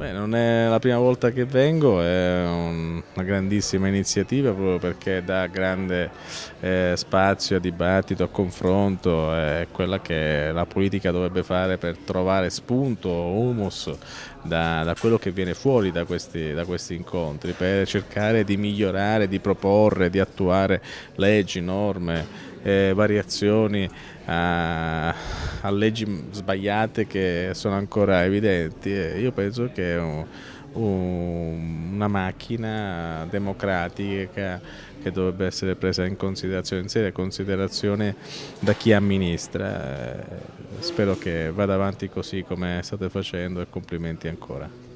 Beh, non è la prima volta che vengo, è una grandissima iniziativa proprio perché dà grande eh, spazio a dibattito, a confronto, è quella che la politica dovrebbe fare per trovare spunto, humus da, da quello che viene fuori da questi, da questi incontri, per cercare di migliorare, di proporre, di attuare leggi, norme, eh, variazioni a, a, leggi sbagliate che sono ancora evidenti. E io penso che un, un, una macchina democratica che dovrebbe essere presa in considerazione, in seria considerazione da chi amministra. Spero che vada avanti così come state facendo e complimenti ancora.